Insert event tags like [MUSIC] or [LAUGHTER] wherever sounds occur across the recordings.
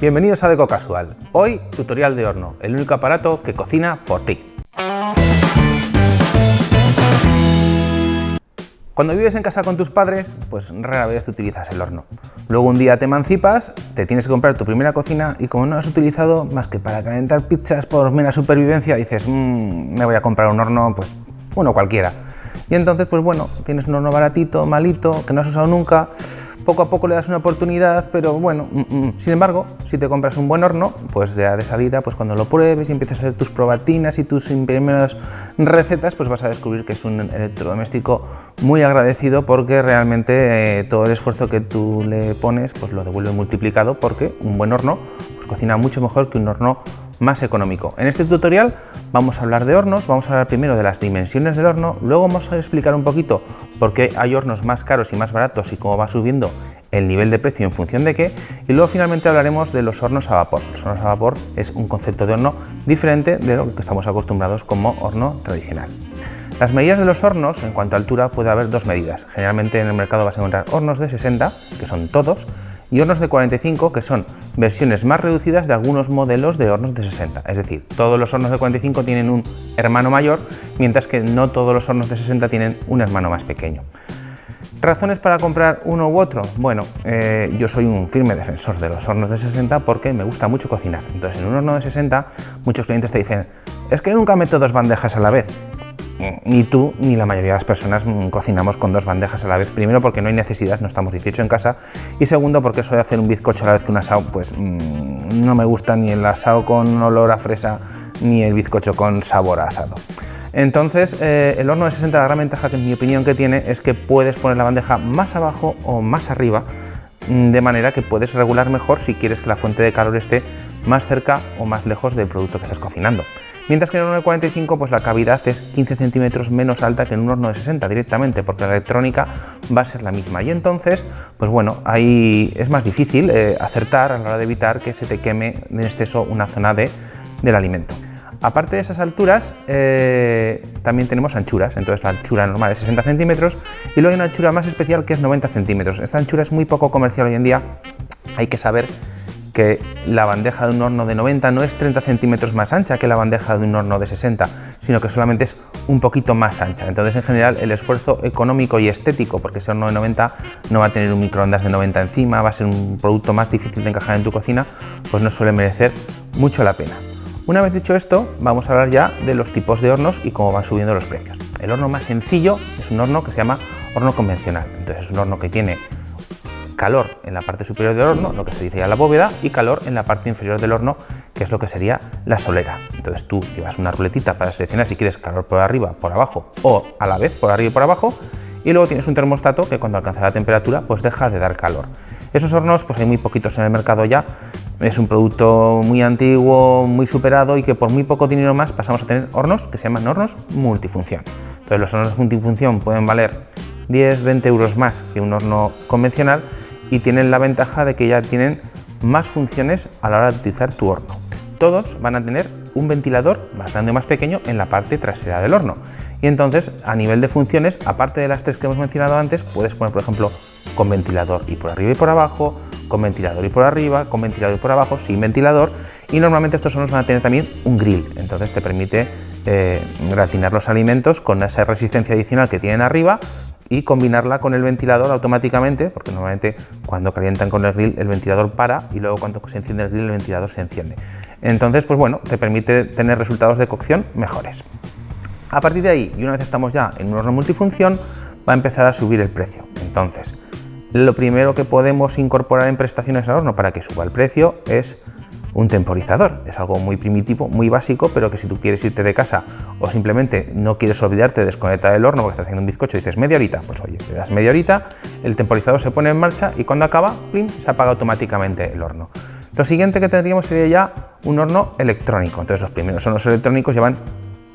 Bienvenidos a Deco Casual. Hoy, tutorial de horno, el único aparato que cocina por ti. Cuando vives en casa con tus padres, pues rara vez utilizas el horno. Luego un día te emancipas, te tienes que comprar tu primera cocina y como no has utilizado más que para calentar pizzas por mera supervivencia, dices, mmm, me voy a comprar un horno, pues uno cualquiera. Y entonces, pues bueno, tienes un horno baratito, malito, que no has usado nunca, poco a poco le das una oportunidad, pero bueno, mm, mm. sin embargo, si te compras un buen horno, pues ya de salida, pues cuando lo pruebes y empiezas a hacer tus probatinas y tus primeras recetas, pues vas a descubrir que es un electrodoméstico muy agradecido porque realmente eh, todo el esfuerzo que tú le pones, pues lo devuelve multiplicado porque un buen horno pues cocina mucho mejor que un horno más económico. En este tutorial vamos a hablar de hornos, vamos a hablar primero de las dimensiones del horno, luego vamos a explicar un poquito por qué hay hornos más caros y más baratos y cómo va subiendo el nivel de precio en función de qué, y luego finalmente hablaremos de los hornos a vapor. Los hornos a vapor es un concepto de horno diferente de lo que estamos acostumbrados como horno tradicional. Las medidas de los hornos, en cuanto a altura, puede haber dos medidas. Generalmente en el mercado vas a encontrar hornos de 60, que son todos, y hornos de 45 que son versiones más reducidas de algunos modelos de hornos de 60. Es decir, todos los hornos de 45 tienen un hermano mayor, mientras que no todos los hornos de 60 tienen un hermano más pequeño. ¿Razones para comprar uno u otro? Bueno, eh, yo soy un firme defensor de los hornos de 60 porque me gusta mucho cocinar. Entonces, en un horno de 60, muchos clientes te dicen, es que nunca meto dos bandejas a la vez ni tú ni la mayoría de las personas cocinamos con dos bandejas a la vez. Primero porque no hay necesidad, no estamos 18 en casa. Y segundo porque eso de hacer un bizcocho a la vez que un asado, pues mm, no me gusta ni el asado con olor a fresa ni el bizcocho con sabor asado. Entonces, eh, el horno de 60, la gran ventaja que en mi opinión que tiene es que puedes poner la bandeja más abajo o más arriba, mm, de manera que puedes regular mejor si quieres que la fuente de calor esté más cerca o más lejos del producto que estás cocinando. Mientras que en un horno de 45 pues la cavidad es 15 centímetros menos alta que en un horno de 60 directamente, porque la electrónica va a ser la misma. Y entonces, pues bueno, ahí es más difícil eh, acertar a la hora de evitar que se te queme en exceso una zona de, del alimento. Aparte de esas alturas, eh, también tenemos anchuras, entonces la anchura normal es 60 centímetros y luego hay una anchura más especial que es 90 centímetros. Esta anchura es muy poco comercial hoy en día, hay que saber que la bandeja de un horno de 90 no es 30 centímetros más ancha que la bandeja de un horno de 60, sino que solamente es un poquito más ancha. Entonces, en general, el esfuerzo económico y estético, porque ese horno de 90 no va a tener un microondas de 90 encima, va a ser un producto más difícil de encajar en tu cocina, pues no suele merecer mucho la pena. Una vez dicho esto, vamos a hablar ya de los tipos de hornos y cómo van subiendo los precios. El horno más sencillo es un horno que se llama horno convencional. Entonces es un horno que tiene calor en la parte superior del horno, lo que se dice ya la bóveda, y calor en la parte inferior del horno, que es lo que sería la solera. Entonces tú llevas una ruletita para seleccionar si quieres calor por arriba, por abajo o a la vez por arriba y por abajo, y luego tienes un termostato que cuando alcanza la temperatura pues deja de dar calor. Esos hornos pues hay muy poquitos en el mercado ya, es un producto muy antiguo, muy superado y que por muy poco dinero más pasamos a tener hornos que se llaman hornos multifunción. Entonces los hornos multifunción pueden valer 10, 20 euros más que un horno convencional y tienen la ventaja de que ya tienen más funciones a la hora de utilizar tu horno. Todos van a tener un ventilador más grande o más pequeño en la parte trasera del horno. Y entonces, a nivel de funciones, aparte de las tres que hemos mencionado antes, puedes poner, por ejemplo, con ventilador y por arriba y por abajo, con ventilador y por arriba, con ventilador y por abajo, sin ventilador. Y normalmente estos hornos van a tener también un grill, entonces te permite eh, gratinar los alimentos con esa resistencia adicional que tienen arriba, y combinarla con el ventilador automáticamente, porque normalmente cuando calientan con el grill el ventilador para y luego cuando se enciende el grill el ventilador se enciende. Entonces, pues bueno, te permite tener resultados de cocción mejores. A partir de ahí, y una vez estamos ya en un horno multifunción, va a empezar a subir el precio. Entonces, lo primero que podemos incorporar en prestaciones al horno para que suba el precio es un temporizador. Es algo muy primitivo, muy básico, pero que si tú quieres irte de casa o simplemente no quieres olvidarte de desconectar el horno porque estás haciendo un bizcocho y dices media horita, pues oye, te das media horita, el temporizador se pone en marcha y cuando acaba, se apaga automáticamente el horno. Lo siguiente que tendríamos sería ya un horno electrónico. Entonces los primeros hornos electrónicos llevan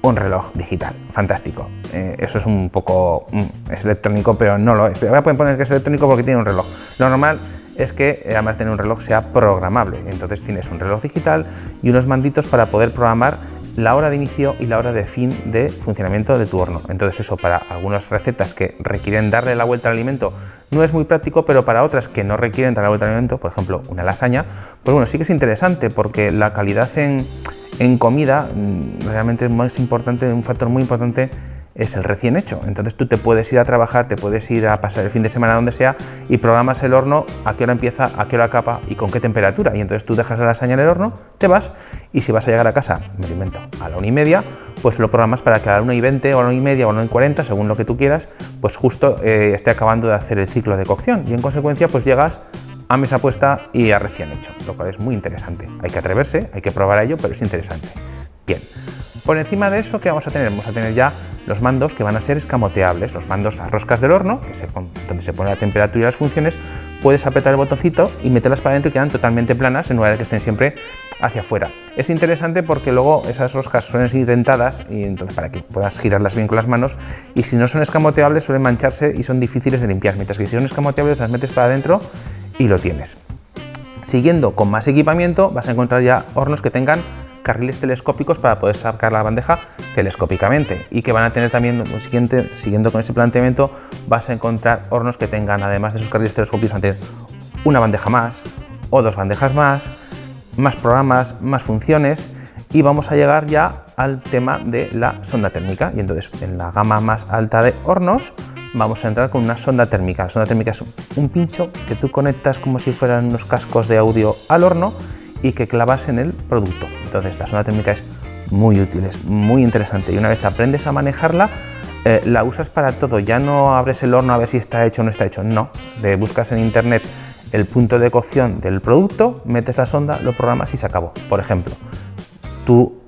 un reloj digital. Fantástico. Eh, eso es un poco... Mm, es electrónico, pero no lo es. Ahora pueden poner que es electrónico porque tiene un reloj. Lo normal es que eh, además de tener un reloj sea programable. Entonces tienes un reloj digital y unos manditos para poder programar la hora de inicio y la hora de fin de funcionamiento de tu horno. Entonces eso para algunas recetas que requieren darle la vuelta al alimento no es muy práctico, pero para otras que no requieren darle la vuelta al alimento, por ejemplo una lasaña, pues bueno, sí que es interesante porque la calidad en, en comida mm, realmente es más importante, un factor muy importante es el recién hecho. Entonces tú te puedes ir a trabajar, te puedes ir a pasar el fin de semana donde sea y programas el horno a qué hora empieza, a qué hora acaba y con qué temperatura. Y entonces tú dejas la lasaña en el horno, te vas y si vas a llegar a casa, me lo invento, a la una y media, pues lo programas para que a la una y 20 o a la una y media o a la una y 40, según lo que tú quieras, pues justo eh, esté acabando de hacer el ciclo de cocción y en consecuencia pues llegas a mesa puesta y a recién hecho, lo cual es muy interesante. Hay que atreverse, hay que probar a ello, pero es interesante. Bien, por encima de eso, ¿qué vamos a tener? Vamos a tener ya los mandos que van a ser escamoteables, los mandos a roscas del horno, donde se pone la temperatura y las funciones, puedes apretar el botoncito y meterlas para adentro y quedan totalmente planas en lugar de que estén siempre hacia afuera. Es interesante porque luego esas roscas suelen ser dentadas y entonces para que puedas girarlas bien con las manos y si no son escamoteables suelen mancharse y son difíciles de limpiar, mientras que si son escamoteables las metes para adentro y lo tienes. Siguiendo con más equipamiento vas a encontrar ya hornos que tengan carriles telescópicos para poder sacar la bandeja telescópicamente. Y que van a tener también, siguiente, siguiendo con ese planteamiento, vas a encontrar hornos que tengan, además de esos carriles telescópicos, van a tener una bandeja más o dos bandejas más, más programas, más funciones. Y vamos a llegar ya al tema de la sonda térmica. Y entonces en la gama más alta de hornos vamos a entrar con una sonda térmica. La sonda térmica es un pincho que tú conectas como si fueran unos cascos de audio al horno y que clavas en el producto. Entonces la sonda térmica es muy útil, es muy interesante y una vez aprendes a manejarla, eh, la usas para todo. Ya no abres el horno a ver si está hecho o no está hecho, no. Buscas en internet el punto de cocción del producto, metes la sonda, lo programas y se acabó. Por ejemplo,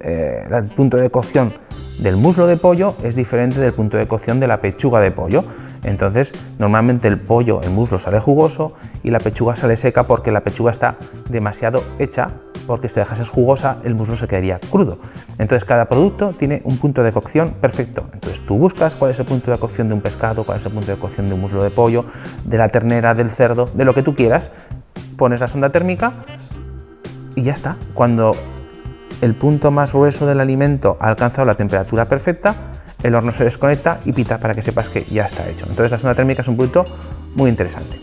eh, el punto de cocción del muslo de pollo es diferente del punto de cocción de la pechuga de pollo. Entonces, normalmente el pollo, el muslo sale jugoso y la pechuga sale seca porque la pechuga está demasiado hecha, porque si dejas jugosa, el muslo se quedaría crudo. Entonces, cada producto tiene un punto de cocción perfecto. Entonces, tú buscas cuál es el punto de cocción de un pescado, cuál es el punto de cocción de un muslo de pollo, de la ternera, del cerdo, de lo que tú quieras, pones la sonda térmica y ya está. Cuando el punto más grueso del alimento ha alcanzado la temperatura perfecta, el horno se desconecta y pita para que sepas que ya está hecho. Entonces la sonda térmica es un punto muy interesante.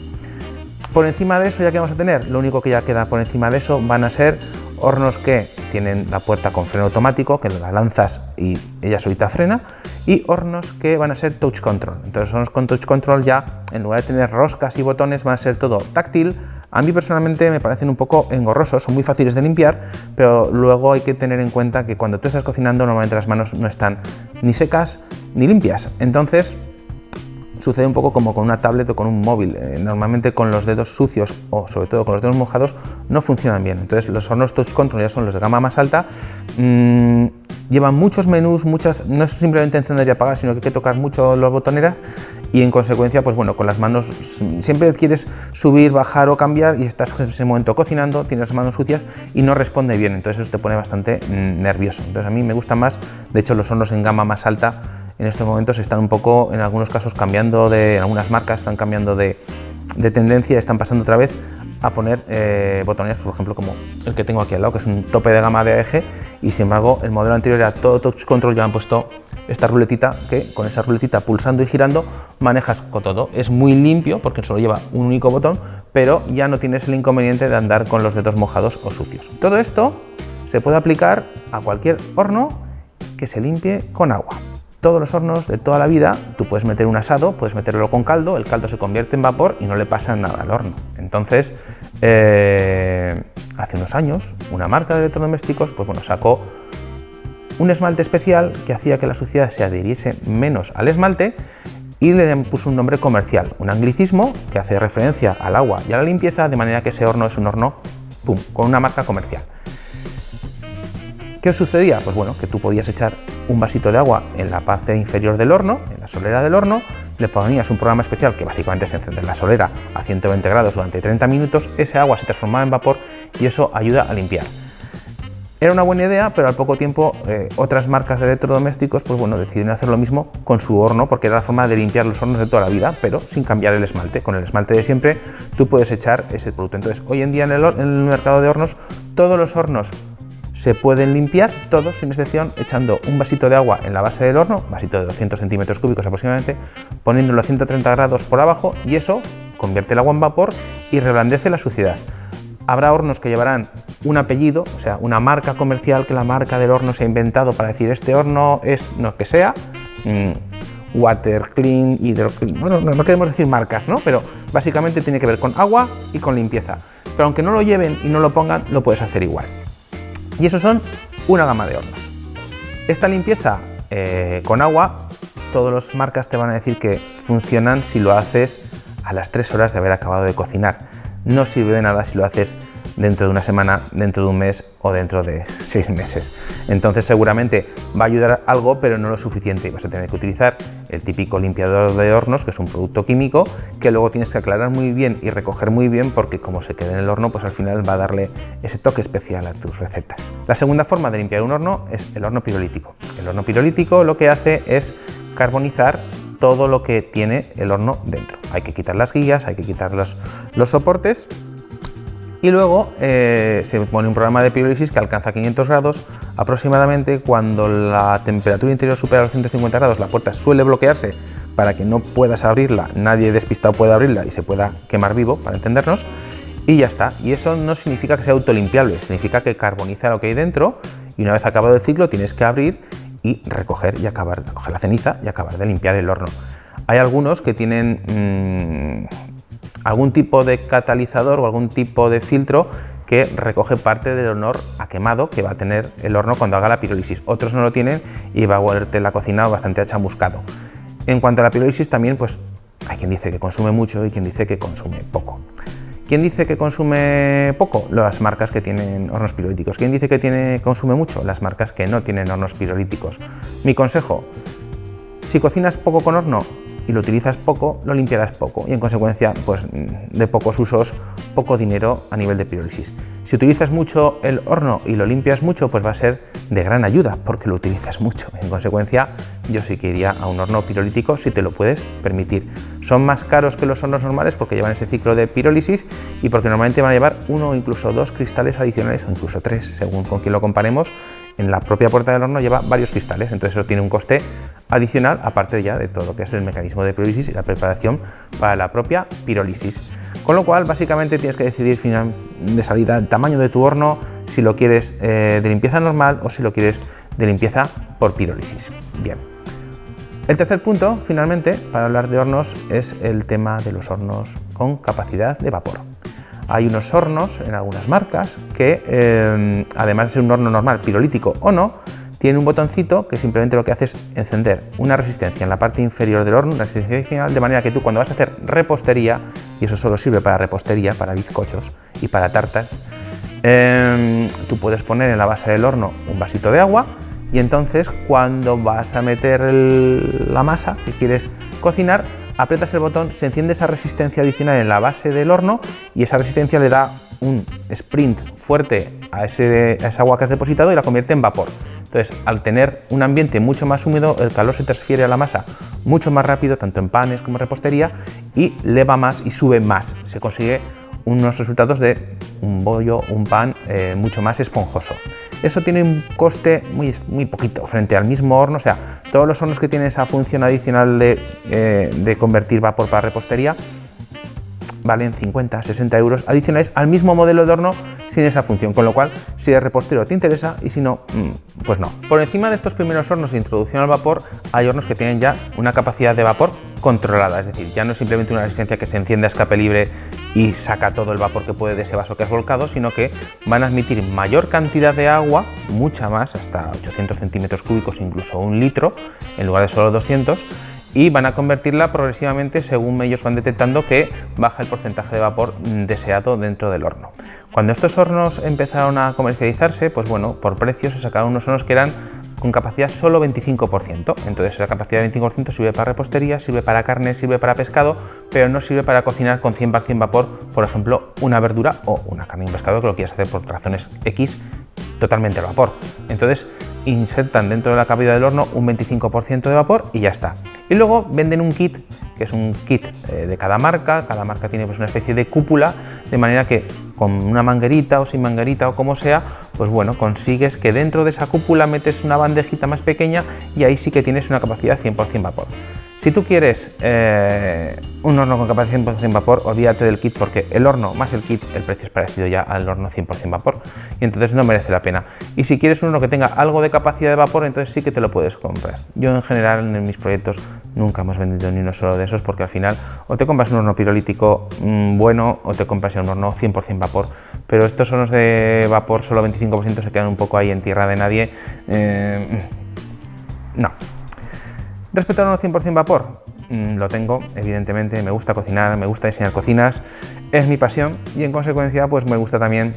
Por encima de eso, ya que vamos a tener, lo único que ya queda por encima de eso van a ser hornos que tienen la puerta con freno automático, que la lanzas y ella solita frena, y hornos que van a ser touch control. Entonces hornos con touch control ya, en lugar de tener roscas y botones, van a ser todo táctil. A mí personalmente me parecen un poco engorrosos, son muy fáciles de limpiar, pero luego hay que tener en cuenta que cuando tú estás cocinando normalmente las manos no están ni secas ni limpias. Entonces sucede un poco como con una tablet o con un móvil. Eh, normalmente con los dedos sucios o sobre todo con los dedos mojados no funcionan bien. Entonces los hornos touch control ya son los de gama más alta. Mm, llevan muchos menús, muchas, no es simplemente encender y apagar, sino que hay que tocar mucho las botoneras y en consecuencia, pues bueno, con las manos siempre quieres subir, bajar o cambiar y estás en ese momento cocinando, tienes las manos sucias y no responde bien. Entonces eso te pone bastante mm, nervioso. Entonces a mí me gusta más, de hecho los hornos en gama más alta en estos momentos están un poco, en algunos casos, cambiando de, en algunas marcas están cambiando de, de tendencia, están pasando otra vez a poner eh, botones, por ejemplo, como el que tengo aquí al lado, que es un tope de gama de eje, y sin embargo, el modelo anterior era todo touch control, ya han puesto esta ruletita, que con esa ruletita pulsando y girando manejas con todo. Es muy limpio, porque solo lleva un único botón, pero ya no tienes el inconveniente de andar con los dedos mojados o sucios. Todo esto se puede aplicar a cualquier horno que se limpie con agua todos los hornos de toda la vida, tú puedes meter un asado, puedes meterlo con caldo, el caldo se convierte en vapor y no le pasa nada al horno. Entonces, eh, hace unos años, una marca de electrodomésticos pues bueno, sacó un esmalte especial que hacía que la suciedad se adhiriese menos al esmalte y le puso un nombre comercial, un anglicismo que hace referencia al agua y a la limpieza, de manera que ese horno es un horno con una marca comercial. ¿Qué sucedía? Pues bueno, que tú podías echar un vasito de agua en la parte inferior del horno, en la solera del horno, le ponías un programa especial que básicamente es encender la solera a 120 grados durante 30 minutos, ese agua se transformaba en vapor y eso ayuda a limpiar. Era una buena idea, pero al poco tiempo eh, otras marcas de electrodomésticos pues bueno, decidieron hacer lo mismo con su horno, porque era la forma de limpiar los hornos de toda la vida, pero sin cambiar el esmalte. Con el esmalte de siempre tú puedes echar ese producto. Entonces, hoy en día en el mercado de hornos, todos los hornos se pueden limpiar todos sin excepción echando un vasito de agua en la base del horno, vasito de 200 centímetros cúbicos aproximadamente, poniéndolo a 130 grados por abajo y eso convierte el agua en vapor y reblandece la suciedad. Habrá hornos que llevarán un apellido, o sea, una marca comercial que la marca del horno se ha inventado para decir este horno es no que sea, mm, water clean, hydro bueno, no, queremos decir marcas, ¿no? Pero básicamente tiene que ver con agua y con limpieza. Pero aunque no lo lleven y no lo pongan, lo puedes hacer igual. Y esos son una gama de hornos. Esta limpieza eh, con agua, todas las marcas te van a decir que funcionan si lo haces a las 3 horas de haber acabado de cocinar. No sirve de nada si lo haces dentro de una semana, dentro de un mes o dentro de seis meses. Entonces seguramente va a ayudar algo, pero no lo suficiente. Vas a tener que utilizar el típico limpiador de hornos, que es un producto químico, que luego tienes que aclarar muy bien y recoger muy bien, porque como se quede en el horno, pues al final va a darle ese toque especial a tus recetas. La segunda forma de limpiar un horno es el horno pirolítico. El horno pirolítico lo que hace es carbonizar todo lo que tiene el horno dentro. Hay que quitar las guías, hay que quitar los, los soportes y luego eh, se pone un programa de pirólisis que alcanza 500 grados aproximadamente cuando la temperatura interior supera los 150 grados la puerta suele bloquearse para que no puedas abrirla, nadie despistado pueda abrirla y se pueda quemar vivo, para entendernos, y ya está. Y eso no significa que sea autolimpiable, significa que carboniza lo que hay dentro y una vez acabado el ciclo tienes que abrir y recoger y acabar, recoger la ceniza y acabar de limpiar el horno. Hay algunos que tienen mm, algún tipo de catalizador o algún tipo de filtro que recoge parte del honor a quemado que va a tener el horno cuando haga la pirólisis. Otros no lo tienen y va a volverte la cocina bastante achamuscado. En cuanto a la pirólisis también, pues hay quien dice que consume mucho y quien dice que consume poco. ¿Quién dice que consume poco? Las marcas que tienen hornos pirolíticos. ¿Quién dice que tiene, consume mucho? Las marcas que no tienen hornos pirolíticos. Mi consejo, si cocinas poco con horno, y lo utilizas poco, lo limpiarás poco y en consecuencia pues, de pocos usos, poco dinero a nivel de pirólisis. Si utilizas mucho el horno y lo limpias mucho, pues va a ser de gran ayuda porque lo utilizas mucho. En consecuencia, yo sí que iría a un horno pirolítico si te lo puedes permitir. Son más caros que los hornos normales porque llevan ese ciclo de pirólisis y porque normalmente van a llevar uno o incluso dos cristales adicionales o incluso tres, según con quien lo comparemos, en la propia puerta del horno lleva varios cristales, entonces eso tiene un coste adicional, aparte ya de todo lo que es el mecanismo de pirólisis y la preparación para la propia pirólisis. Con lo cual, básicamente tienes que decidir final de salida el tamaño de tu horno, si lo quieres eh, de limpieza normal o si lo quieres de limpieza por pirólisis. Bien. El tercer punto, finalmente, para hablar de hornos, es el tema de los hornos con capacidad de vapor. Hay unos hornos en algunas marcas que, eh, además de ser un horno normal, pirolítico o no, tiene un botoncito que simplemente lo que hace es encender una resistencia en la parte inferior del horno, una resistencia adicional, de manera que tú cuando vas a hacer repostería, y eso solo sirve para repostería, para bizcochos y para tartas, eh, tú puedes poner en la base del horno un vasito de agua y entonces cuando vas a meter la masa que quieres cocinar, aprietas el botón, se enciende esa resistencia adicional en la base del horno y esa resistencia le da un sprint fuerte a, ese, esa agua que has depositado y la convierte en vapor. Entonces, al tener un ambiente mucho más húmedo, el calor se transfiere a la masa mucho más rápido, tanto en panes como en repostería, y leva más y sube más. Se consigue unos resultados de un bollo, un pan eh, mucho más esponjoso. Eso tiene un coste muy, muy poquito frente al mismo horno, o sea, todos los hornos que tienen esa función adicional de, eh, de convertir vapor para repostería valen 50, 60 euros adicionales al mismo modelo de horno sin esa función, con lo cual si el repostero te interesa y si no, mm, pues no. Por encima de estos primeros hornos de introducción al vapor hay hornos que tienen ya una capacidad de vapor controlada, es decir, ya no es simplemente una resistencia que se enciende a escape libre y saca todo el vapor que puede de ese vaso que has volcado, sino que van a admitir mayor cantidad de agua, mucha más, hasta 800 centímetros cúbicos, incluso un litro, en lugar de solo 200, y van a convertirla progresivamente según ellos van detectando que baja el porcentaje de vapor deseado dentro del horno. Cuando estos hornos empezaron a comercializarse, pues bueno, por precio se sacaron unos hornos que eran con capacidad solo 25%. Entonces esa capacidad de 25% sirve para repostería, sirve para carne, sirve para pescado, pero no sirve para cocinar con 100% vapor, por ejemplo, una verdura o una carne y un pescado que lo quieras hacer por razones X totalmente al vapor. Entonces insertan dentro de la cavidad del horno un 25% de vapor y ya está. Y luego venden un kit, que es un kit eh, de cada marca, cada marca tiene pues una especie de cúpula, de manera que con una manguerita o sin manguerita o como sea, pues bueno, consigues que dentro de esa cúpula metes una bandejita más pequeña y ahí sí que tienes una capacidad 100% vapor. Si tú quieres eh, un horno con capacidad 100% vapor, olvídate del kit porque el horno más el kit, el precio es parecido ya al horno 100% vapor y entonces no merece la pena. Y si quieres un horno que tenga algo de capacidad de vapor, entonces sí que te lo puedes comprar. Yo en general en mis proyectos nunca hemos vendido ni uno solo de esos porque al final o te compras un horno pirolítico mm, bueno o te compras un horno 100% vapor, pero estos hornos de vapor solo 25% se quedan un poco ahí en tierra de nadie. Eh, no, Respecto al horno 100% vapor, mm, lo tengo, evidentemente, me gusta cocinar, me gusta diseñar cocinas, es mi pasión y en consecuencia pues me gusta también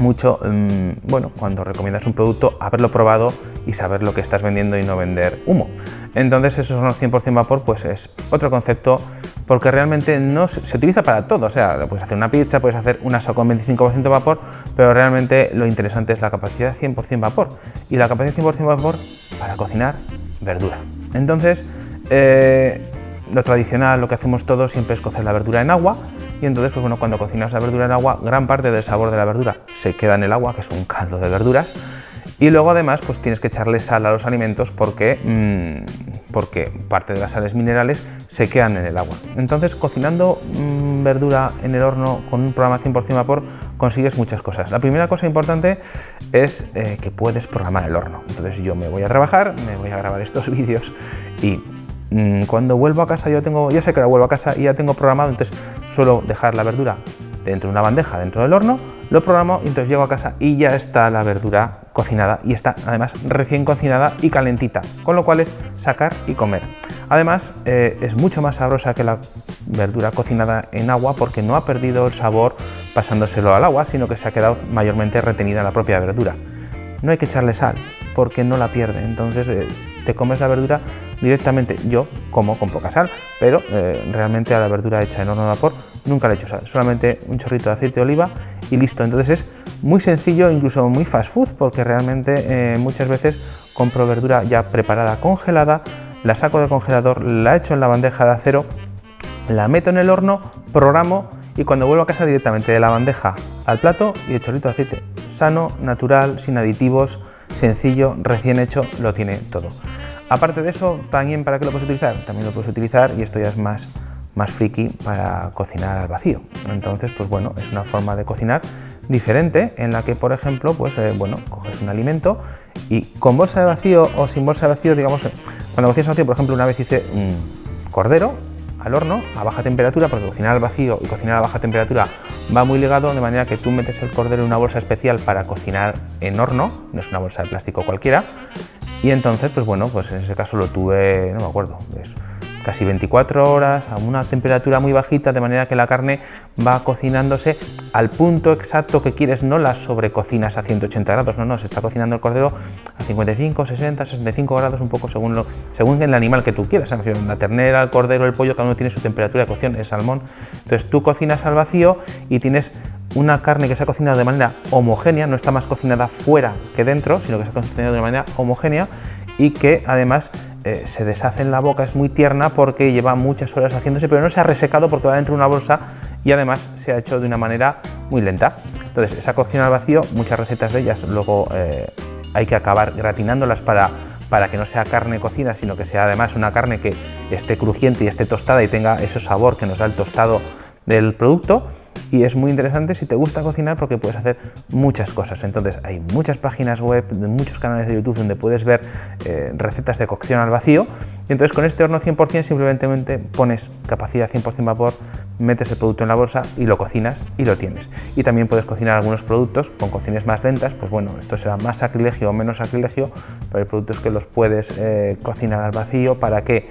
mucho, mm, bueno, cuando recomiendas un producto, haberlo probado y saber lo que estás vendiendo y no vender humo. Entonces esos son 100% vapor, pues es otro concepto porque realmente no se, utiliza para todo, o sea, puedes hacer una pizza, puedes hacer una sopa con 25% vapor, pero realmente lo interesante es la capacidad 100% vapor y la capacidad 100% vapor para cocinar verdura. Entonces, eh, lo tradicional, lo que hacemos todos siempre es cocer la verdura en agua y entonces, pues cuando cocinas la verdura en agua, gran parte del sabor de la verdura se queda en el agua, que es un caldo de verduras, y luego además pues tienes que echarle sal a los alimentos porque, mm, porque parte de las sales minerales se quedan en el agua. Entonces cocinando mm, verdura en el horno con un programa 100% vapor consigues muchas cosas. La primera cosa importante es eh, que puedes programar el horno. Entonces yo me voy a trabajar, me voy a grabar estos [LAUGHS] vídeos y mm, cuando vuelvo a casa yo tengo, ya sé que ahora vuelvo a casa y ya tengo programado, entonces suelo dejar la verdura dentro de una bandeja dentro del horno, lo programo y entonces llego a casa y ya está la verdura cocinada y está además recién cocinada y calentita, con lo cual es sacar y comer. Además eh, es mucho más sabrosa que la verdura cocinada en agua porque no ha perdido el sabor pasándoselo al agua, sino que se ha quedado mayormente retenida en la propia verdura. No hay que echarle sal porque no la pierde, entonces eh, te comes la verdura directamente. Yo como con poca sal, pero eh, realmente a la verdura hecha en horno de vapor nunca le he hecho sal, solamente un chorrito de aceite de oliva y listo. Entonces es muy sencillo, incluso muy fast food, porque realmente eh, muchas veces compro verdura ya preparada congelada, la saco del congelador, la echo en la bandeja de acero, la meto en el horno, programo y cuando vuelvo a casa directamente de la bandeja al plato y el chorrito de aceite. Sano, natural, sin aditivos, sencillo, recién hecho, lo tiene todo. Aparte de eso, también para qué lo puedes utilizar, también lo puedes utilizar y esto ya es más más friki para cocinar al vacío. Entonces, pues bueno, es una forma de cocinar diferente en la que, por ejemplo, pues eh, bueno, coges un alimento y con bolsa de vacío o sin bolsa de vacío, digamos, eh, cuando cocinas al vacío, por ejemplo, una vez hice un cordero al horno a baja temperatura, porque cocinar al vacío y cocinar a baja temperatura va muy ligado, de manera que tú metes el cordero en una bolsa especial para cocinar en horno, no es una bolsa de plástico cualquiera, y entonces, pues bueno, pues en ese caso lo tuve, no me acuerdo, eso casi 24 horas a una temperatura muy bajita, de manera que la carne va cocinándose al punto exacto que quieres, no la sobrecocinas a 180 grados, no, no, se está cocinando el cordero a 55, 60, 65 grados, un poco según, lo, según el animal que tú quieras, la ternera, el cordero, el pollo, cada uno tiene su temperatura de cocción, el salmón, entonces tú cocinas al vacío y tienes una carne que se ha cocinado de manera homogénea, no está más cocinada fuera que dentro, sino que se ha cocinado de manera homogénea y que además eh, se deshace en la boca, es muy tierna porque lleva muchas horas haciéndose, pero no se ha resecado porque va dentro de una bolsa y además se ha hecho de una manera muy lenta. Entonces, esa cocción al vacío, muchas recetas de ellas luego eh, hay que acabar gratinándolas para, para que no sea carne cocida, sino que sea además una carne que esté crujiente y esté tostada y tenga ese sabor que nos da el tostado del producto y es muy interesante si te gusta cocinar porque puedes hacer muchas cosas. Entonces hay muchas páginas web, muchos canales de YouTube donde puedes ver eh, recetas de cocción al vacío y entonces con este horno 100% simplemente pones capacidad 100% vapor, metes el producto en la bolsa y lo cocinas y lo tienes. Y también puedes cocinar algunos productos con cocciones más lentas, pues bueno, esto será más sacrilegio o menos sacrilegio, pero hay productos que los puedes eh, cocinar al vacío para que,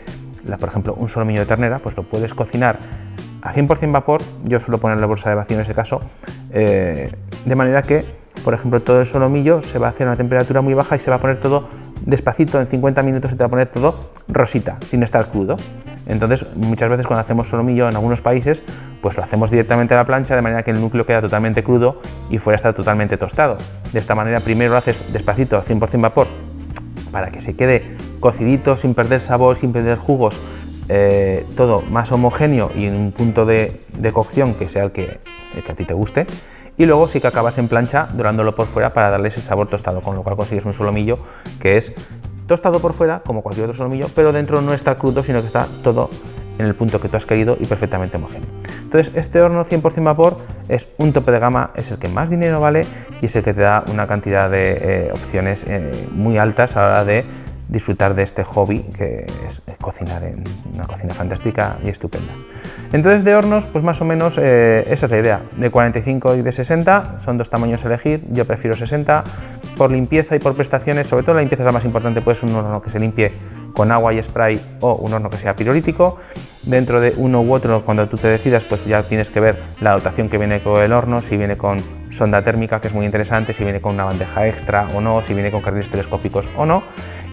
por ejemplo, un solomillo de ternera, pues lo puedes cocinar a 100% vapor, yo suelo poner la bolsa de vacío en ese caso, eh, de manera que, por ejemplo, todo el solomillo se va a hacer a una temperatura muy baja y se va a poner todo despacito, en 50 minutos se te va a poner todo rosita, sin estar crudo. Entonces, muchas veces cuando hacemos solomillo en algunos países, pues lo hacemos directamente a la plancha, de manera que el núcleo queda totalmente crudo y fuera está totalmente tostado. De esta manera, primero lo haces despacito, a 100% vapor, para que se quede cocidito, sin perder sabor, sin perder jugos, eh, todo más homogéneo y en un punto de, cocción que sea el que, a ti te guste. Y luego sí que acabas en plancha dorándolo por fuera para darle ese sabor tostado, con lo cual consigues un solomillo que es tostado por fuera, como cualquier otro solomillo, pero dentro no está crudo, sino que está todo en el punto que tú has querido y perfectamente homogéneo. Entonces, este horno 100% vapor es un tope de gama, es el que más dinero vale y es el que te da una cantidad de eh, opciones eh, muy altas a la hora de disfrutar de este hobby que es, cocinar en una cocina fantástica y estupenda. Entonces de hornos, pues más o menos eh, esa es la idea, de 45 y de 60, son dos tamaños a elegir, yo prefiero 60, por limpieza y por prestaciones, sobre todo la limpieza es la más importante, pues un horno que se limpie con agua y spray o un horno que sea pirolítico. Dentro de uno u otro, cuando tú te decidas, pues ya tienes que ver la dotación que viene con el horno, si viene con sonda térmica, que es muy interesante, si viene con una bandeja extra o no, si viene con carriles telescópicos o no.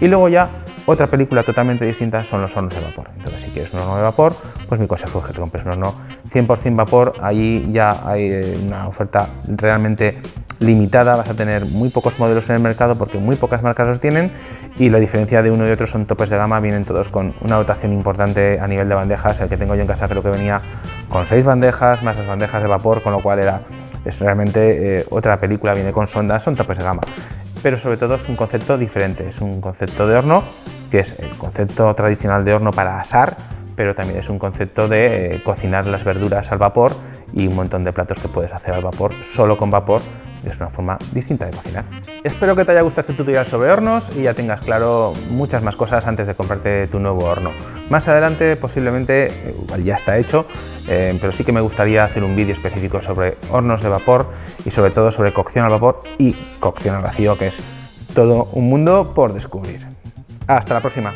Y luego ya otra película totalmente distinta son los hornos de vapor. Entonces, si quieres un horno de vapor, pues mi consejo es que te compres un horno 100% vapor. Allí ya hay eh, una oferta realmente limitada, vas a tener muy pocos modelos en el mercado porque muy pocas marcas los tienen y la diferencia de uno y otro son topes de gama, vienen todos con una dotación importante a nivel de bandejas. El que tengo yo en casa creo que venía con seis bandejas, más las bandejas de vapor, con lo cual era realmente eh, otra película, viene con sondas, son topes de gama pero sobre todo es un concepto diferente, es un concepto de horno que es el concepto tradicional de horno para asar, pero también es un concepto de eh, cocinar las verduras al vapor y un montón de platos que puedes hacer al vapor, solo con vapor, es una forma distinta de cocinar. Espero que te haya gustado este tutorial sobre hornos y ya tengas claro muchas más cosas antes de comprarte tu nuevo horno. Más adelante posiblemente, igual ya está hecho, eh, pero sí que me gustaría hacer un vídeo específico sobre hornos de vapor y sobre todo sobre cocción al vapor y cocción al vacío, que es todo un mundo por descubrir. Hasta la próxima.